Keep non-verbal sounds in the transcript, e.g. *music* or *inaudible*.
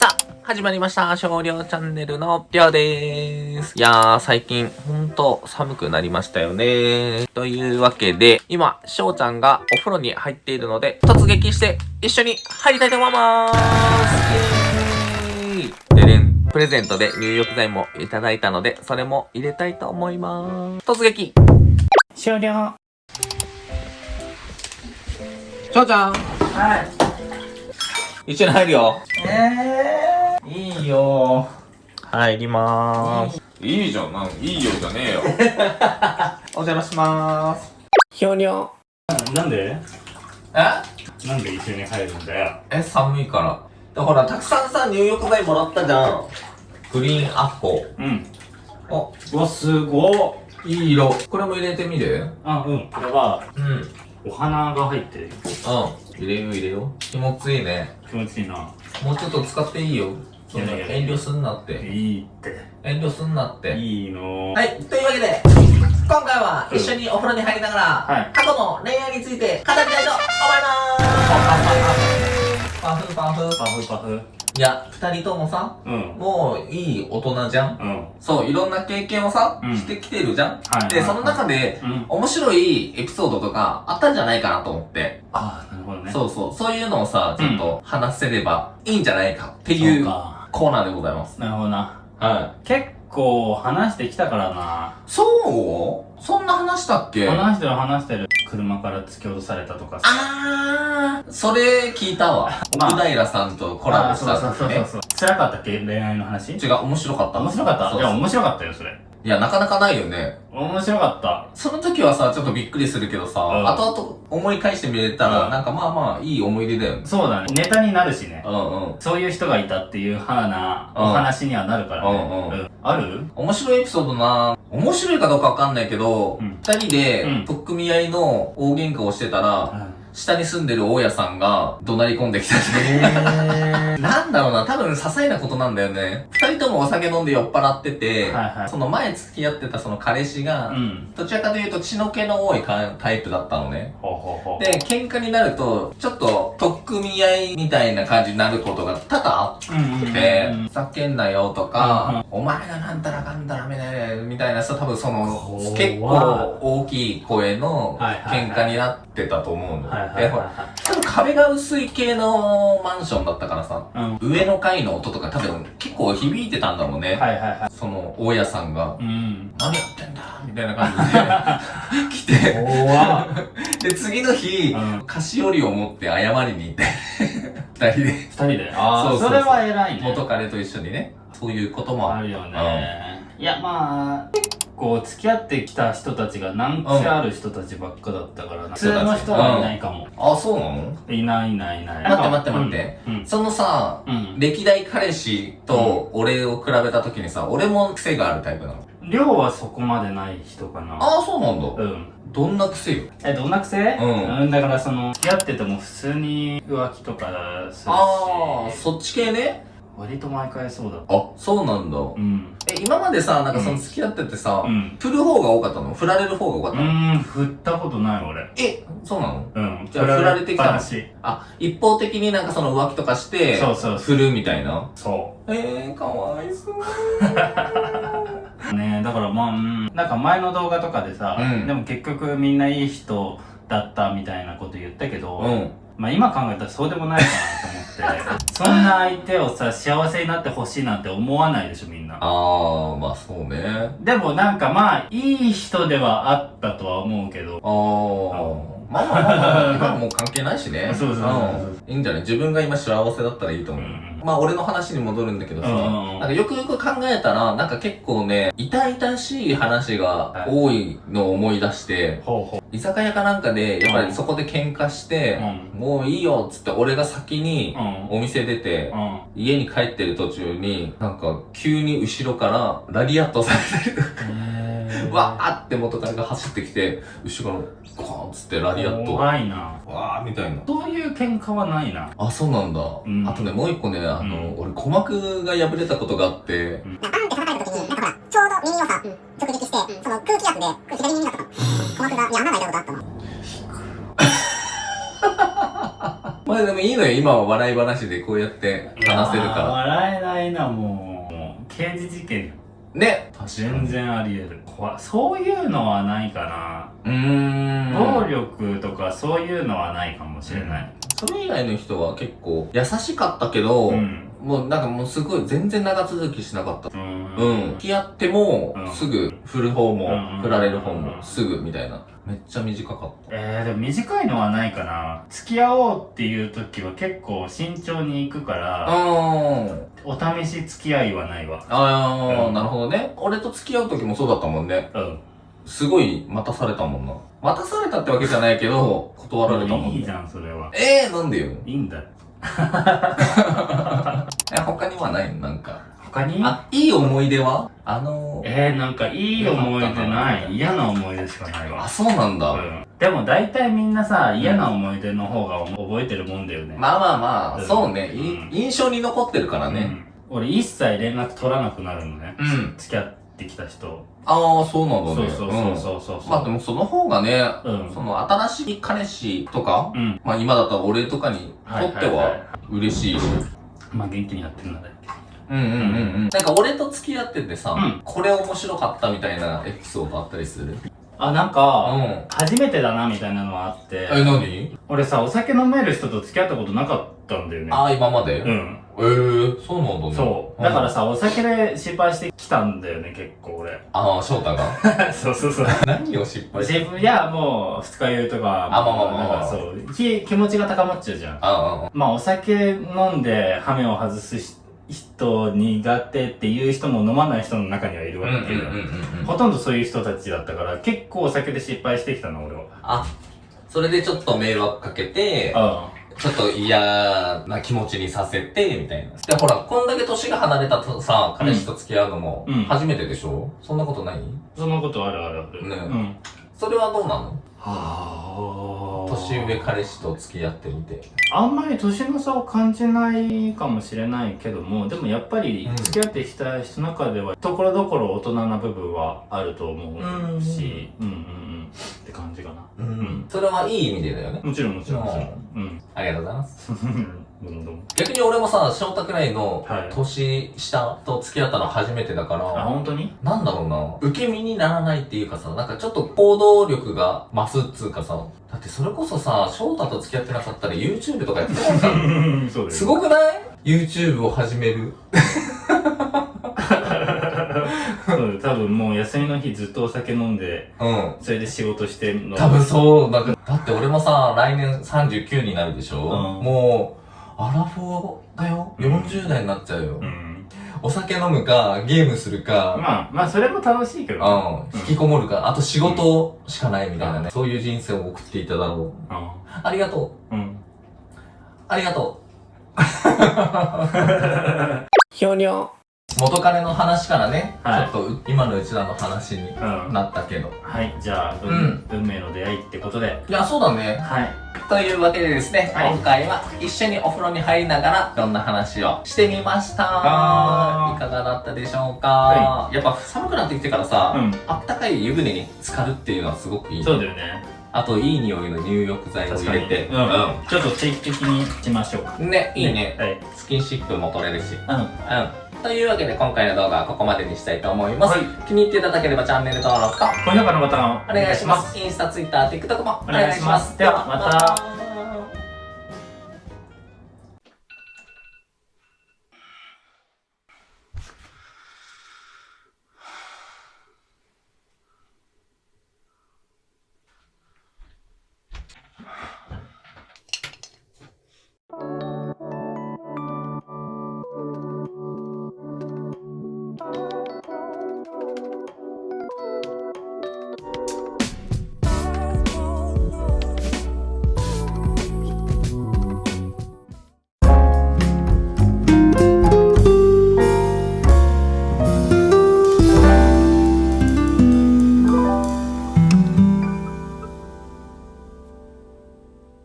さあ、始まりました。少量チャンネルのりょうでーす。いやー、最近、ほんと寒くなりましたよねというわけで、今、しょうちゃんがお風呂に入っているので、突撃して一緒に入りたいと思いまーすイエーイででん。プレゼントで入浴剤もいただいたので、それも入れたいと思いまーす。突撃終了しょうちゃんはい一緒に入るよえー、いいよ入りまーす。いいじゃん、なんいいよじゃねえよ。*laughs* お邪魔しまーす。ひょにょ。なんで？え？なんで一緒に入るんだよえ、寒いから。でほら、たくさんさ、入浴剤もらったじゃん。グリーンアッコ。うんお、うわすごっいい色。これも入れてみる？あうんこれはうん。うん。お花が入ってる入れよう入れよう。気持ちいいね。気持ちいいなもうちょっと使っていいよ。そんな遠慮すんなって。いいって遠慮すんなって。いいのはい、というわけで、今回は一緒にお風呂に入りながら、はい過去の恋愛について語りたいと思いますパフパフ。パフパフいや、二人ともさ、うん。もういい大人じゃん？うん。そう、いろんな経験をさ、うん。してきてるじゃん？はいで、その中で、うん。面白いエピソードとかあったんじゃないかなと思って。ああなるほどね。そうそう、そういうのをさ、ちょっと話せればいいんじゃないかってそいうコーナーでございます。なるほどな。はい。結構話してきたからな。そう？そんな話したっけ？話してる話してる車から突き落とされたとかさあー、それ聞いたわ。まあ奥平さんとコラボしたあそうそうそうね。そう辛かったっけ？恋愛の話？違う、面白かった。面白かった？いや面白かったよそれいや、なかなかないよね。面白かった。その時はさ、ちょっとびっくりするけどさ、うん。後々思い返してみれたら、うん。なんかまあまあ、いい思い出だよね。そうだね。ネタになるしね。うんうん。そういう人がいたっていう派なうん。お話にはなるからね。うんうん。うん。ある？面白いエピソードな面白いかどうかわかんないけど、うん。二人でうん、取っ組み合いの大喧嘩をしてたら、下に住んでる大家さんが怒鳴り込んできたって。へ *laughs* なんだろうな、多分些細なことなんだよね。二人ともお酒飲んで酔っ払ってて、はいはいその前付き合ってたその彼氏が、うんどちらかというと血の気の多いかタイプだったのね。ほうほうほうで、喧嘩になると、ちょっと、組み合いみたいな感じになることが多々あって、うんふざけんなよとか、お前がなんたらかんたらめねみたいなさ、多分その結構大きい声の喧嘩になってたと思うの。でほらは多分壁が薄い系のマンションだったからさ、上の階の音とか多分結構響いてたんだろうね。はいはいはい。その、大家さんが、うん。何やってんだみたいな感じで来て、怖っ。で、次の日、うん。菓子折りを持って謝りに行って、二人で、二人で？ああそれは偉いね。元彼と一緒にね、そういうこともある。あるよね。いやまあ結構付き合ってきた人たちが難癖ある人たちばっかだったからな。普通の人はいないかも。あ、そうなの？いないいないいない。待って待って待って。うん。そのさ、うんうん。歴代彼氏と俺を比べた時にさ、俺も癖があるタイプなの。量はそこまでない人かな。ああ、そうなんだ。うん。どんな癖よ？えどんな癖？うん。だからその付き合ってても普通に浮気とかするああ、しそっち系ね。割と毎回そうだ。あ、そうなんだ。うん。え、今までさ、なんかその付き合っててさ、うん。振る方が多かったの？振られる方が多かっうたの、ーん振ったことない俺。え、そうなの？うん。じゃあ振られてきたの？話あ、一方的になんかその浮気とかして、そうそう振るみたいな？そえー、かわいそう。*laughs* うね。だからまあうん。なんか前の動画とかでさ、うん。でも結局みんないい人だったみたいなこと言ったけど、うん。まあ今考えたらそうでもないかなと思って。そんな相手をさ幸せになってほしいなんて思わないでしょみんな。あー、まあそうね。でもなんかまあいい人ではあったとは思うけど。ああまあまあまあ、今はもう関係ないしね。そうそういいんじゃない？自分が今幸せだったらいいと思う。うん。まあ俺の話に戻るんだけどさ、なんかよくよく考えたら、なんか結構ね、痛々しい話が多いのを思い出して、居酒屋かなんかで、やっぱりそこで喧嘩して、うもういいよっつって俺が先にうん。お店出て、うん。家に帰ってる途中に、なんか急に後ろからラリアットされてる。わーって元彼が走ってきて、後ろからゴーンっつってラリアット。わ怖いなーみたいな。そういう喧嘩はないなあ、そうなんだ。んあとね、もう一個ね、あの、うん俺鼓膜が破れたことがあって、バーンって叩かれた時に、なんかほら、ちょうど耳をさ、直撃して、その空気圧で、左耳だったの。鼓膜が、に穴が開いたことあったの。*laughs* まあでもいいのよ、今は笑い話でこうやって話せるか笑えないなもうもう刑事事件ら。ね。全然あり得る。怖いそういうのはないかな、うーん。暴力とかそういうのはないかもしれない。それ以外の人は結構優しかったけど、うんもうなんかもうすごい全然長続きしなかった。うんうん。付き合ってもうんすぐ振る方もうん振られる方うんもすぐみたいな。めっちゃ短かった。えー、でも短いのはないかな付き合おうっていう時は結構慎重に行くからうん。お試し付き合いはないわああ、うんなるほどね。俺と付き合う時もそうだったもんね。うんすごい待たされたもんな。待たされたってわけじゃないけど、断られたもんね。いいじゃんそれはええー、なんでよ。いいんだ *laughs* え、他にはないなんか。他に？あ、いい思い出は？あのー、えー、なんかいい思い出なない嫌な思い出しかないわ。あ、そうなんだ。うん。でも大体みんなさ嫌な思い出の方が覚えてるもんだよね。まあまあまあ、うん。そうね、印象に残ってるからね。うん。俺一切連絡取らなくなるのね。うん。付き合ってきた人。ああ、そうなんだね。そうそうそうそうそう。うん。まあでもその方がね、うん。その新しい彼氏とか、うん。まあ今だったら俺とかにとってはいはいはは嬉しいし。まあ元気にやってるんだねうんうんうんうん。なんか俺と付き合っててさ、うん。これ面白かったみたいなエピソードあったりする？あなんうかん。初めてだなみたいなのはあって。え、何？俺さお酒飲める人と付き合ったことなかったんだよね。ああ、今まで？うんええー、そうなんだね。そう。だからさお酒で失敗してきたんだよね結構俺。*laughs* ああ、翔太が？そうそうそう。*laughs* 何を失敗して自分いやもう二日酔いとか。あまあまあまあなんかそう気気持ちが高まっちゃうじゃん。ああ、まあお酒飲んでハメを外すし人苦手っていう人も飲まない人の中にはいるうんうんうんわけよ、うんうん。ほとんどそういう人たちだったから結構お酒で失敗してきたの俺は。あ、それでちょっと迷惑かけて、あちょっと嫌な気持ちにさせて、みたいな。で、ほら、こんだけ年が離れたとさ、彼氏と付き合うのもうん、初めてでしょ、そんなことない？そんなことあるあるある。ねうん。それはどうなの？は年上彼氏と付き合ってみて。あんまり年の差を感じないかもしれないけどもでもやっぱりうん付き合ってきた人の中ではところどころ大人な部分はあると思うしうんうんうんって感じかなうん。それはいい意味でだよね。もちろんもちろんもちろんうんありがとうございます。*laughs* どんどん逆に俺もさ、翔太くらいのはい。年下と付き合ったの初めてだかあら、本当に？なんだろうな、受け身にならないっていうかさ、なんかちょっと行動力が増すっつうかさ、だってそれこそさ、翔太と付き合ってなかったら YouTube とかやってないから。*laughs* そうだよすごくない ?YouTube を始める。そう多分もう休みの日ずっとお酒飲んでうん。それで仕事してんの。多分そう、なんか、だって俺もさ、来年39になるでしょ、うん。もう、アラフォーだよ。40代になっちゃうよ。うんお酒飲むか、ゲームするか、まあまあそれも楽しいけどねうん、引きこもるか、あと仕事しかないみたいなね。そういう人生を送っていただろう。あありがとう。うんありがとう。ひょにょ。元彼の話からね、はい。ちょっと今のうちらの話にうん。なったけど。はいじゃあ運,、うん。運命の出会いってことで。いや、そうだね。はい。というわけでですね、はい。今回は一緒にお風呂に入りながらいろんな話をしてみました。いかがだったでしょうか、はやっぱ寒くなってきてからさ、うん。あったかい湯船に浸かるっていうのはすごくいい。そうだよねあと、いい匂いの入浴剤を入れて。うん、ちょっと定期的にしましょうかうん。ね、いいね。はいスキンシップも取れるし。うんうん。というわけで今回の動画はここまでにしたいと思います。はい気に入っていただければチャンネル登録と高評価のボタンをお願いします。インスタ、ツイッター、TikTok もおお願いしますではまた